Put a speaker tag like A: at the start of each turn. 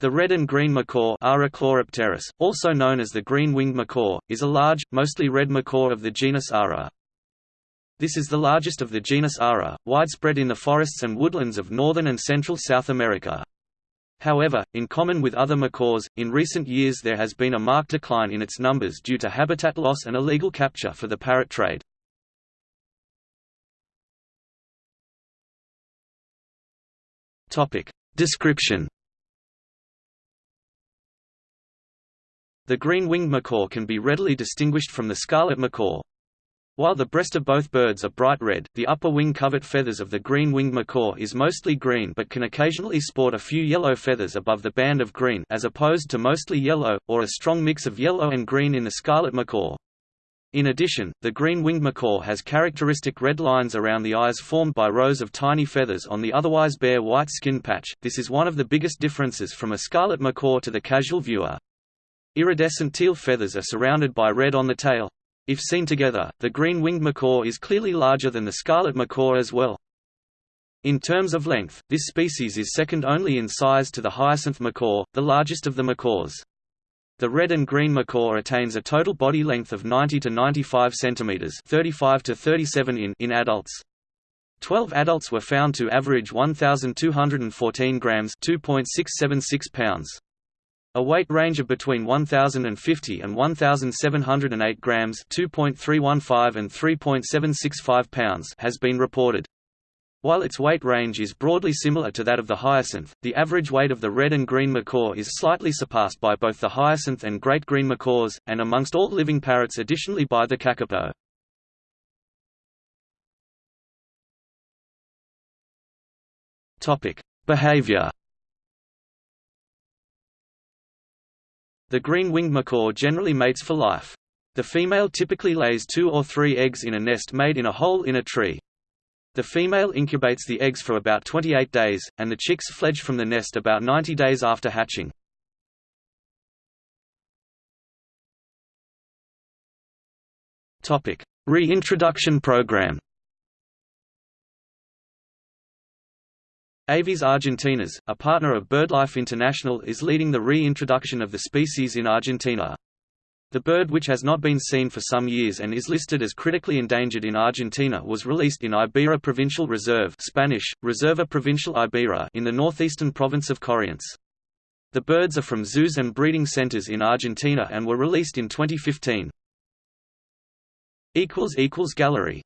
A: The red and green macaw also known as the green-winged macaw, is a large, mostly red macaw of the genus Ara. This is the largest of the genus Ara, widespread in the forests and woodlands of northern and central South America. However, in common with other macaws, in recent years there has been a marked decline in its numbers due to habitat loss and illegal capture for the parrot trade. Description The green-winged macaw can be readily distinguished from the scarlet macaw. While the breast of both birds are bright red, the upper wing covert feathers of the green-winged macaw is mostly green but can occasionally sport a few yellow feathers above the band of green as opposed to mostly yellow, or a strong mix of yellow and green in the scarlet macaw. In addition, the green-winged macaw has characteristic red lines around the eyes formed by rows of tiny feathers on the otherwise bare white skin patch. This is one of the biggest differences from a scarlet macaw to the casual viewer. Iridescent teal feathers are surrounded by red on the tail. If seen together, the green-winged macaw is clearly larger than the scarlet macaw as well. In terms of length, this species is second only in size to the hyacinth macaw, the largest of the macaws. The red and green macaw attains a total body length of 90 to 95 cm 35 to 37 in in adults. Twelve adults were found to average 1,214 grams 2.676 pounds. A weight range of between 1050 and 1708 grams, 2.315 and 3.765 pounds has been reported. While its weight range is broadly similar to that of the hyacinth, the average weight of the red and green macaw is slightly surpassed by both the hyacinth and great green macaws, and amongst all living parrots additionally by the kakapo. Behavior The green-winged macaw generally mates for life. The female typically lays two or three eggs in a nest made in a hole in a tree. The female incubates the eggs for about 28 days, and the chicks fledge from the nest about 90 days after hatching. Reintroduction program Aves argentinas, a partner of BirdLife International is leading the reintroduction of the species in Argentina. The bird which has not been seen for some years and is listed as critically endangered in Argentina was released in Iberá Provincial Reserve Spanish, Reserva Provincial Iberá in the northeastern province of Corrientes. The birds are from zoos and breeding centers in Argentina and were released in 2015. Gallery